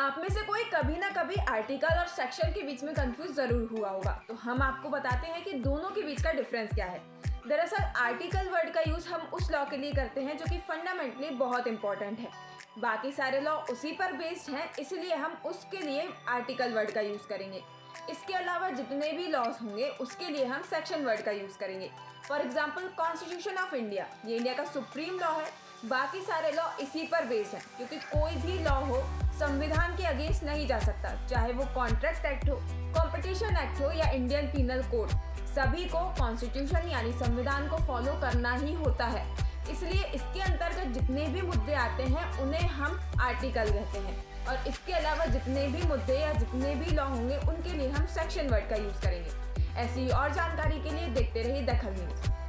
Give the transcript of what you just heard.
आप में से कोई कभी ना कभी आर्टिकल और सेक्शन के बीच में कंफ्यूज ज़रूर हुआ होगा। तो हम आपको बताते हैं कि दोनों के बीच का डिफरेंस क्या है। दरअसल आर्टिकल वर्ड का यूज़ हम उस लॉ के लिए करते हैं जो कि फंडामेंटली बहुत इंपॉर्टेंट है। बाकी सारे लॉ उसी पर बेस्ड हैं, इसलिए हम उसके लिए आर्टिकल वर्ड का यूज़ करेंगे। इसके अलावा जितने भी लॉज होंगे, उसके लिए हम सेक्शन वर्ड का यूज़ करेंगे। For example constitution of India ये इंडिया का सुप्रीम लॉ है। बाकी सारे लॉ इसी पर बेस्ड हैं, क्योंकि कोई भी लॉ हो, संविधान अगेंस्ट नहीं जा सकता। चाहे वो कॉन्ट्रैक्ट एक्ट हो कॉम्पिटिशन एक्ट हो या इंडियन पीनल कोड सभी को कॉन्स्टिट्यूशन यानी संविधान को फॉलो करना ही होता है। इसलिए इसके अंतर्गत जितने भी मुद्दे आते हैं, उन्हें हम आर्टिकल कहते हैं। और इसके अलावा जितने भी मुद्दे या जितने भी लॉ होंगे, उनके लिए हम सेक्शन वर्ड का यूज़ करेंगे। ऐसी और जानकारी के लिए देखते रहिए दखल न्यूज़।